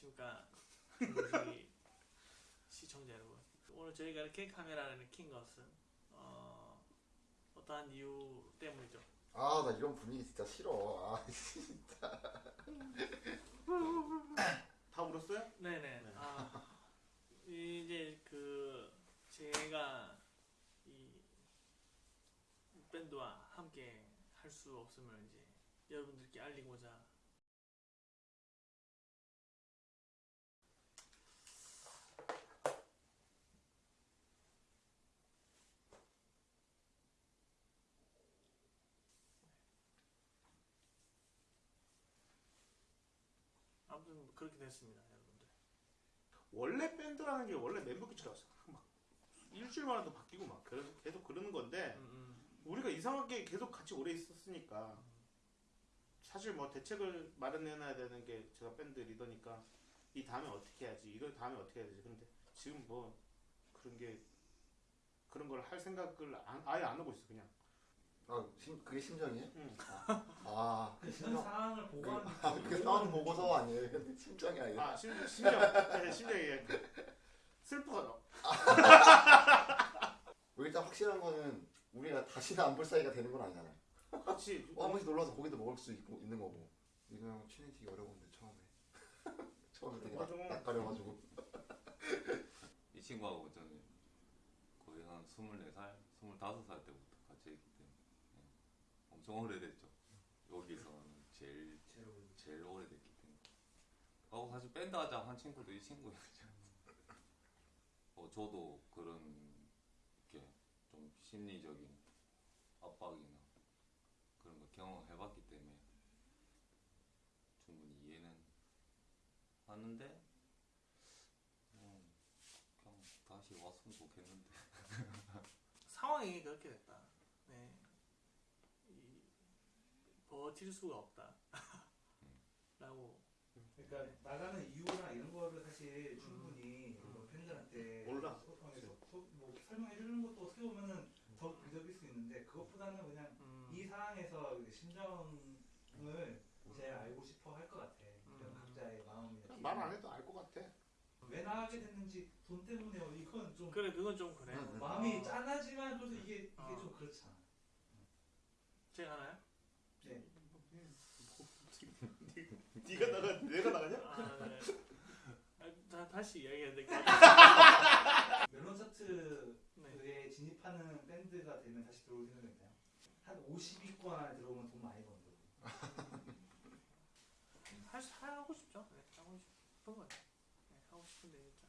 안녕하십니까 중국시 시청자 여러분 오늘 저희가 이렇게 카메라를 킨 것은 어, 어떠한 이유 때문이죠 아 나 이런 분위기 진짜 싫어. 아 진짜. 다 울었어요? 네네 네. 아, 이제 그 제가 이 밴드와 함께 할 수 없음을 이제 여러분들께 알리고자 아무튼 그렇게 됐습니다 여러분들. 원래 밴드라는 게 원래 멤버 교체가 막 일주일 만에도 바뀌고 막 그래서 계속 그러는 건데 음, 음. 우리가 이상하게 계속 같이 오래 있었으니까 사실 뭐 대책을 마련해놔야 되는 게 제가 밴드 리더니까 이 다음에 어떻게 해야지 이거 다음에 어떻게 해야 되지? 근데 지금 뭐 그런 게 그런 걸 할 생각을 안- 아예 안 하고 있어 그냥 아 심, 그게 심정이에요? 응. 아 그런 심정. 상황을 그, 보고 하는 아, 그 상황 보고서 아니에요. 근데 심정이 아니라. 아 심, 심정 네, 심정이 슬퍼요 뭐 일단 확실한 거는 우리가 다시는 안 볼 사이가 되는 건 아니잖아요. 같이 어, 한 번씩 놀러와서 고기도 먹을 수 있고, 있는 거고. 이거랑 친해지기 어려운데 처음에. 처음에 되게. 낯- 낯가려가지고. 이 친구하고 저는 거의 한 24살, 25살 때부터 같이. 엄청 오래됐죠. 여기서는 제일 제일 오래됐기 때문에. 하고 사실 밴드 하자 한 친구도 이 친구였죠. 어, 저도 그런 게 좀 심리적인 압박이나 그런 거 경험해봤기 때문에 충분히 이해는 하는데 음, 그냥 다시 왔으면 좋겠는데. 상황이 그렇게 됐다. 네. 이, 버틸 수가 없다. 라고. 그러니까 나가는 이유나 이런 거를 사실 충분히 뭐 팬들한테 몰라. 소통해서 소- 뭐 설명해 주는 것도 어떻게 보면은 더 근접일 수 있는데 그것보다는 그냥 음, 이 상황에서 이제 심정을 제일 알고 싶어 할 것 같아. 그런 음. 각자의 마음이나 말안 해도 알 것 같아 왜 나가게 됐는지 돈 때문에요. 이건 좀 그래, 그건 좀 그래. 음, 음. 마음이 어, 짠하지만 그래도 이게 이게 어. 좀 그렇잖아. 제가 하나요? 네. 네가 나가 내가 나가냐? 아, 네. 아, 다, 다시 이야기해야 될것 같아. 멜론 차트에 네. 진입하는 밴드가 되면 다시 들어올 생각이 있나요? 한 50위권 안에 들어오면 돈 많이 번다. 할, 수- 하고 싶죠. 네, 하고 싶은 거예요. 네, 하고 싶은데, 진짜.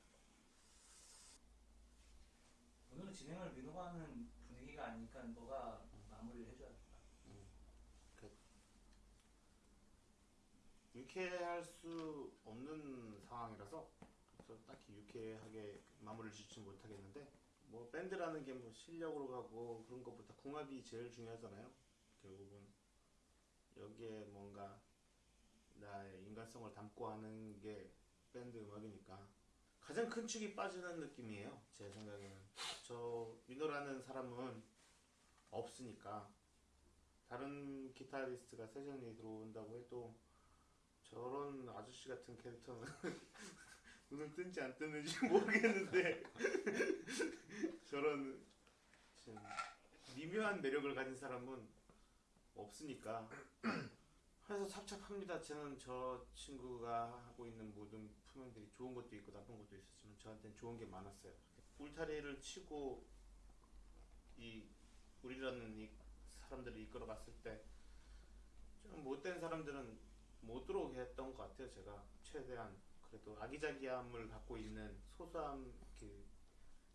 오늘은 진행을 민호가 하는 분위기가 아니니까 너가 마무리를 해줘야겠다. 유쾌할 수 없는 상황이라서 그래서 딱히 유쾌하게 마무리를 짓지 못하겠는데 뭐 밴드라는 게 뭐 실력으로 가고 그런 것보다 궁합이 제일 중요하잖아요. 결국은 여기에 뭔가 나의 인간성을 담고 하는 게 밴드 음악이니까 가장 큰 축이 빠지는 느낌이에요. 제 생각에는 저 민호라는 사람은 없으니까 다른 기타리스트가 세션이 들어온다고 해도 저런 아저씨 같은 캐릭터는 눈을 뜬지 안 뜨는지 모르겠는데 저런 좀 미묘한 매력을 가진 사람은 없으니까 그래서 삽잡합니다. 저는 저 친구가 하고 있는 모든 표현들이 좋은 것도 있고 나쁜 것도 있었지만 저한테는 좋은 게 많았어요. 울타리를 치고 이 우리라는 이 사람들을 이끌어갔을 때 좀 못된 사람들은 못 들어오게 했던 것 같아요. 제가 최대한 그래도 아기자기함을 갖고 있는 소소한 그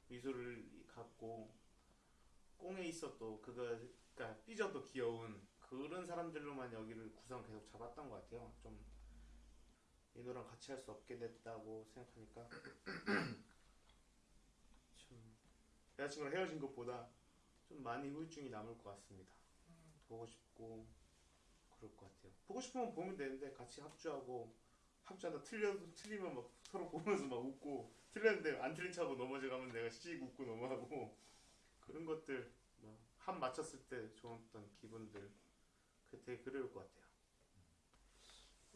미소를 갖고 꽁에 있어도 그거 그러니까 삐져도 귀여운 그런 사람들로만 여기를 구성 계속 잡았던 것 같아요. 좀 민호랑 같이 할 수 없게 됐다고 생각하니까 좀 여자친구랑 헤어진 것보다 좀 많이 후유증이 남을 것 같습니다. 보고 싶고 그럴 것 같아요. 보고 싶으면 보면 되는데 같이 합주하고 합주하다 틀려도 틀리면 막 서로 보면서 막 웃고 틀렸는데 안 틀린 척하고 넘어져가면 내가 씩 웃고 넘어가고 그런 것들 뭐한 맞췄을 때 좋았던 기분들 그 되게 그리울 것 같아요.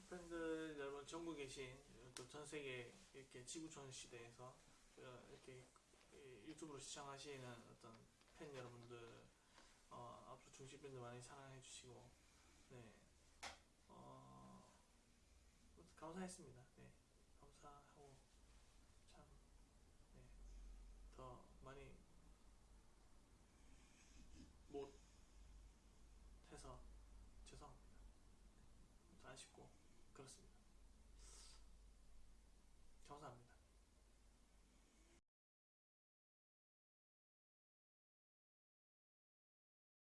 팬들 여러분 전국에 계신 또 전 세계 이렇게 지구촌 시대에서 어, 이렇게 이 유튜브로 시청하시는 어떤 팬 여러분들 어, 앞으로 중식밴드 많이 사랑해 주시고 네 어, 감사했습니다. 네.